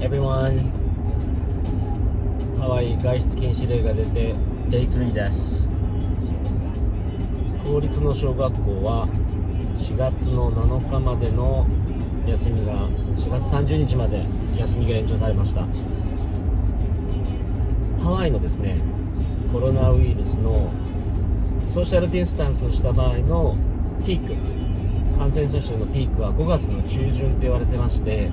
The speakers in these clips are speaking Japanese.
everyone ハワイ外出禁止令が出て Day3 です公立の小学校は4月の7日までの休みが4月30日まで休みが延長されました。ハワイのですねコロナウイルスのソーシャルディスタンスをした場合のピーク。感染者数のピークは5月の中旬と言われてまして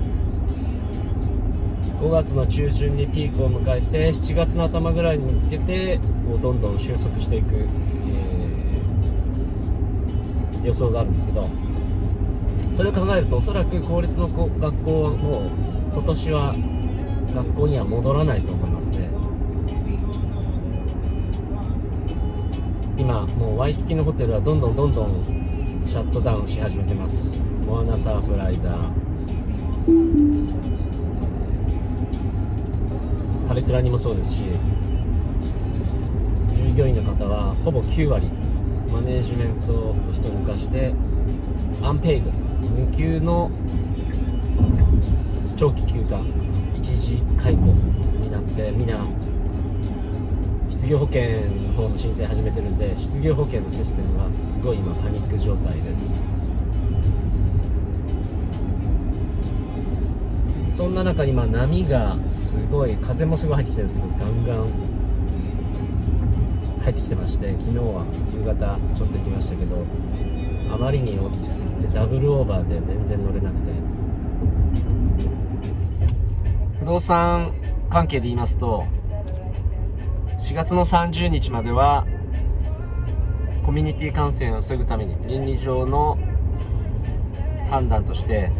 5月の中旬にピークを迎えて7月の頭ぐらいに向けてこうどんどん収束していく、えー、予想があるんですけどそれを考えるとおそらく公立の学校はもう今年は学校には戻らないと思いますね。今もうワイキキのホテルはどんどんどんどんシャットダウンし始めてます。モアナサーフライザー。ハレクラにもそうですし従業員の方はほぼ9割マネージメントを人を動かしてアンペイド無給の長期休暇一時解雇になってみんな失業保険の方の申請始めてるんで失業保険のシステムはすごい今パニック状態です。そんな中にまあ波がすごい風もすごい入ってきてるんですけどガンガン入ってきてまして昨日は夕方ちょっと行きましたけどあまりに大きすぎてダブルオーバーで全然乗れなくて。不動産関係で言いますと4月の30日まではコミュニティ感染を防ぐために倫理上の判断として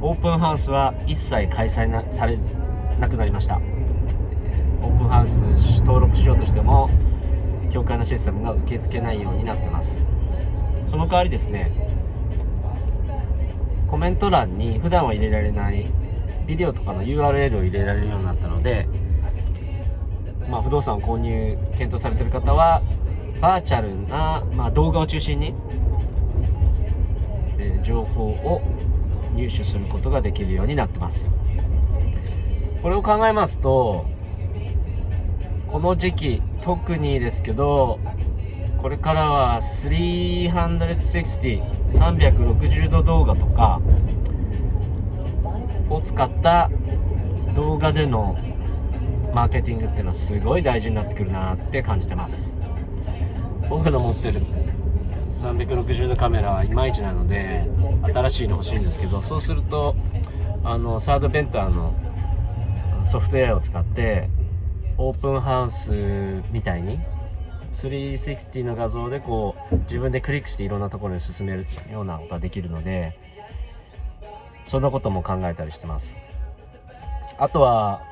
オープンハウスは一切開催なされなくなりました。オープンハウス登録しようとしても教会のシステムが受け付けないようになってます。その代わりですねコメント欄に普段は入れられないビデオとかの URL を入れられるようになったので、まあ、不動産を購入検討されてる方はバーチャルな、まあ、動画を中心に、えー、情報を入手することができるようになってます。これを考えますとこの時期特にですけどこれからは360,360度動画とかを使った動画でのマーケティングっていうのはすごい大事になってくるなって感じてます。僕の持ってる360度カメラはいまいちなので新しいの欲しいんですけどそうするとあのサードベンターのソフトウェアを使ってオープンハウスみたいに360の画像でこう自分でクリックしていろんなところに進めるようなことができるのでそんなことも考えたりしてます。あとは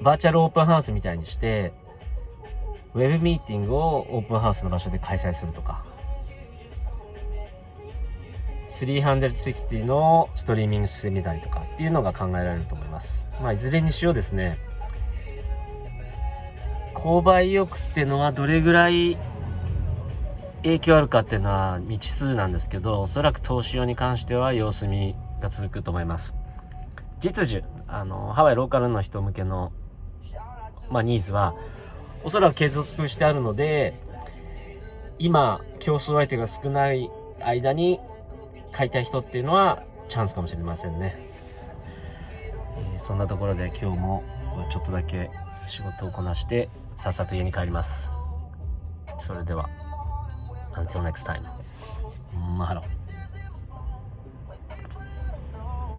バーチャルオープンハウスみたいにしてウェブミーティングをオープンハウスの場所で開催するとか。360のストリーミングしてみたりとかっていうのが考えられると思います。まあいずれにしようですね。購買意欲っていうのはどれぐらい影響あるかっていうのは未知数なんですけどおそらく投資用に関しては様子見が続くと思います。実需あのハワイローカルの人向けの、まあ、ニーズはおそらく継続してあるので今競争相手が少ない間に買いたい人っていうのはチャンスかもしれませんね、えー、そんなところで今日もちょっとだけ仕事をこなしてさっさと家に帰ります。それでは Until next time マハロ